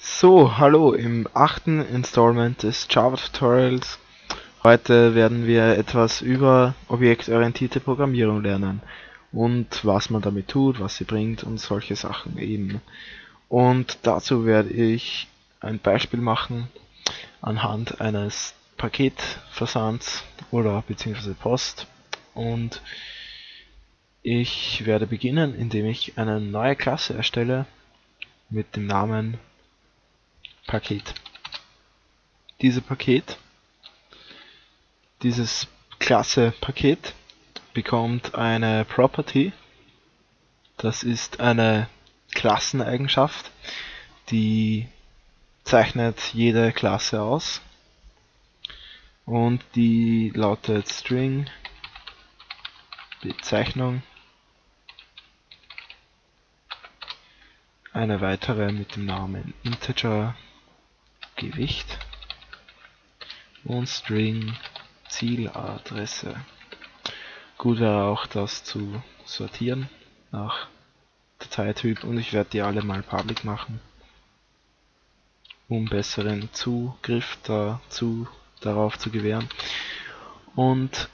So, hallo im achten Installment des Java Tutorials. Heute werden wir etwas über objektorientierte Programmierung lernen und was man damit tut, was sie bringt und solche Sachen eben. Und dazu werde ich ein Beispiel machen anhand eines Paketversands oder beziehungsweise Post und ich werde beginnen, indem ich eine neue Klasse erstelle mit dem Namen Paket. Diese Paket, dieses Klasse Paket bekommt eine Property. Das ist eine Klasseneigenschaft, die zeichnet jede Klasse aus und die lautet String Bezeichnung eine weitere mit dem Namen Integer Gewicht und String Zieladresse. Gut wäre auch das zu sortieren nach Dateityp und ich werde die alle mal public machen, um besseren Zugriff dazu darauf zu gewähren. Und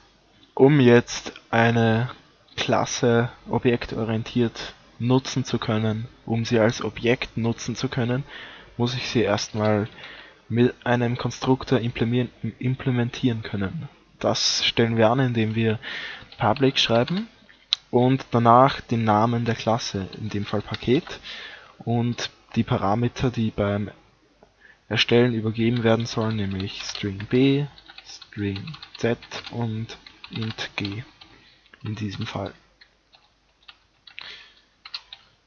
um jetzt eine Klasse objektorientiert nutzen zu können, um sie als Objekt nutzen zu können, muss ich sie erstmal mit einem Konstruktor implementieren können. Das stellen wir an, indem wir public schreiben und danach den Namen der Klasse, in dem Fall Paket, und die Parameter, die beim Erstellen übergeben werden sollen, nämlich string b, string z und int g in diesem Fall.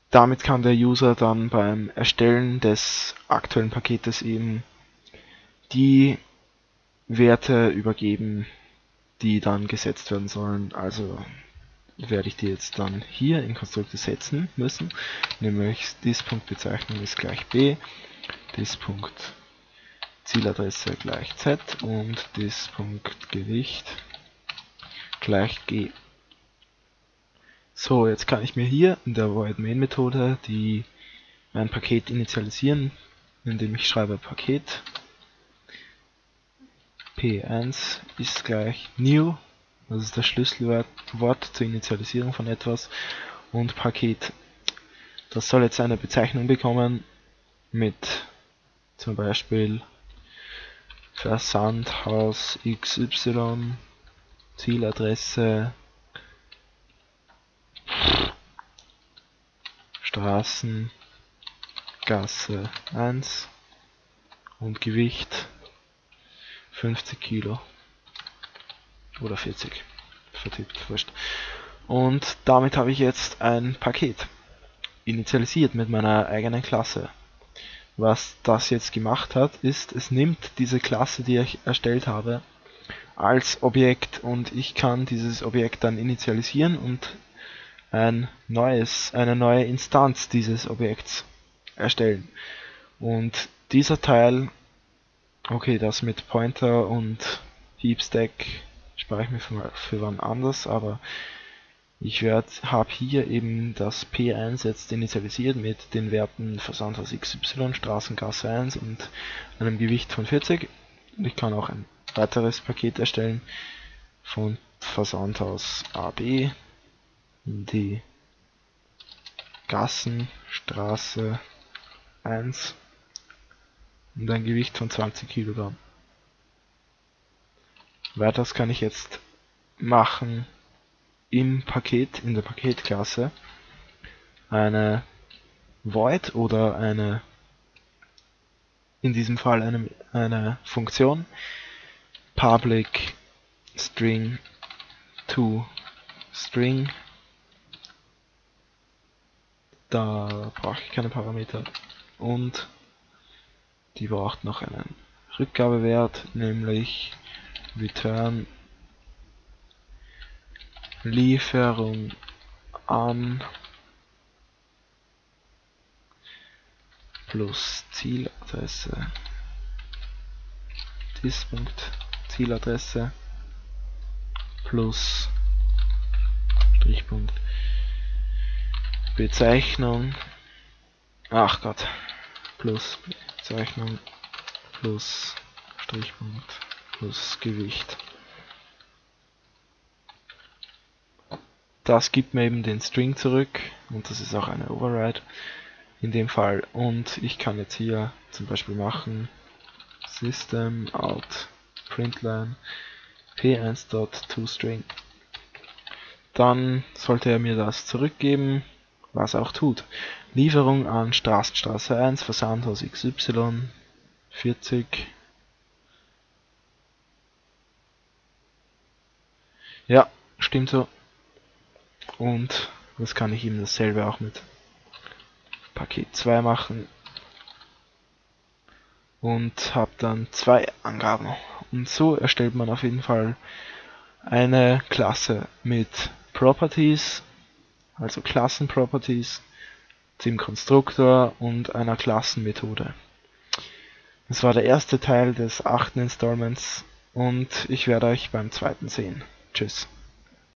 Damit kann der User dann beim Erstellen des aktuellen Paketes eben die Werte übergeben, die dann gesetzt werden sollen. Also werde ich die jetzt dann hier in Konstrukte setzen müssen, nämlich dis.bezeichnung ist gleich b, dis.zieladresse gleich z und dis.gewicht gleich g. So, jetzt kann ich mir hier in der void main Methode die mein Paket initialisieren, indem ich schreibe Paket. P1 ist gleich new, das ist das Schlüsselwort zur Initialisierung von etwas. Und Paket. Das soll jetzt eine Bezeichnung bekommen mit zum Beispiel Versandhaus XY, Zieladresse Straßen, Gasse 1 und Gewicht 50 Kilo oder 40 vertippt, wurscht. Und damit habe ich jetzt ein Paket initialisiert mit meiner eigenen Klasse. Was das jetzt gemacht hat, ist, es nimmt diese Klasse, die ich erstellt habe, als Objekt und ich kann dieses Objekt dann initialisieren und ein neues, eine neue Instanz dieses Objekts erstellen. Und dieser Teil, okay, das mit Pointer und Heapstack spare ich mir für, für wann anders, aber ich habe hier eben das P1 jetzt initialisiert mit den Werten Versandhaus XY, Straßengasse 1 und einem Gewicht von 40. Und ich kann auch ein weiteres Paket erstellen von Versandhaus AB die Gassenstraße 1 und ein Gewicht von 20 Kilogramm. Weiters kann ich jetzt machen im Paket, in der Paketklasse, eine Void oder eine, in diesem Fall eine, eine Funktion. Public string to string da brauche ich keine Parameter. Und die braucht noch einen Rückgabewert, nämlich return Lieferung an plus Zieladresse Dispunkt plus Strichpunkt Bezeichnung, ach Gott, plus Bezeichnung plus Strichpunkt plus Gewicht. Das gibt mir eben den String zurück und das ist auch eine Override in dem Fall. Und ich kann jetzt hier zum Beispiel machen System out println p1.toString. Dann sollte er mir das zurückgeben, was auch tut. Lieferung an Straßenstraße 1, Versandhaus XY, 40. Ja, stimmt so. Und das kann ich ihm dasselbe auch mit Paket 2 machen. Und habe dann zwei Angaben. Und so erstellt man auf jeden Fall eine Klasse mit Properties, also Klassenproperties, dem Konstruktor und einer Klassenmethode. Das war der erste Teil des achten Installments und ich werde euch beim zweiten sehen. Tschüss.